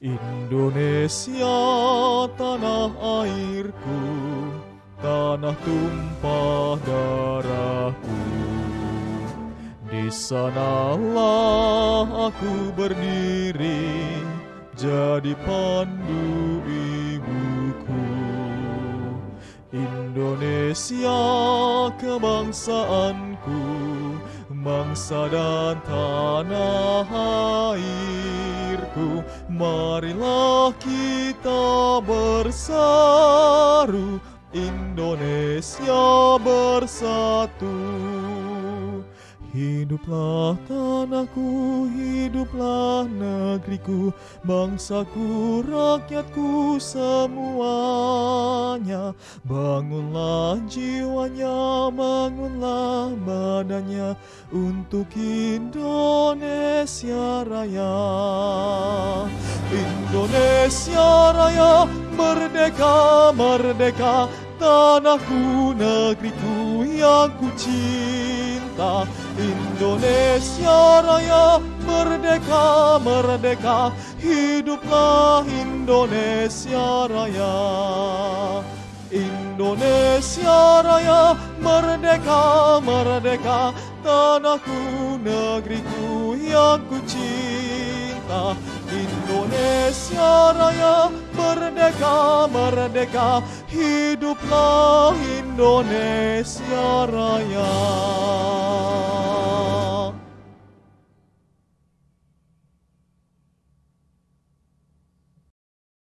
Indonesia tanah airku Tanah tumpah darahku. Di sanalah aku berdiri Jadi pandu ibuku. Indonesia kebangsaanku Bangsa dan tanah airku Marilah kita berseru Indonesia bersatu Hiduplah tanahku, hiduplah negeriku, bangsaku, rakyatku semuanya. Bangunlah jiwanya, bangunlah badannya untuk Indonesia Raya. Indonesia Raya, merdeka, merdeka, tanahku, negeriku yang ku cinta. Indonesia Raya merdeka merdeka. Hiduplah Indonesia Raya. Indonesia Raya merdeka merdeka. Tanahku negeriku yang ku cinta Indonesia Raya merdeka merdeka. Hiduplah Indonesia Raya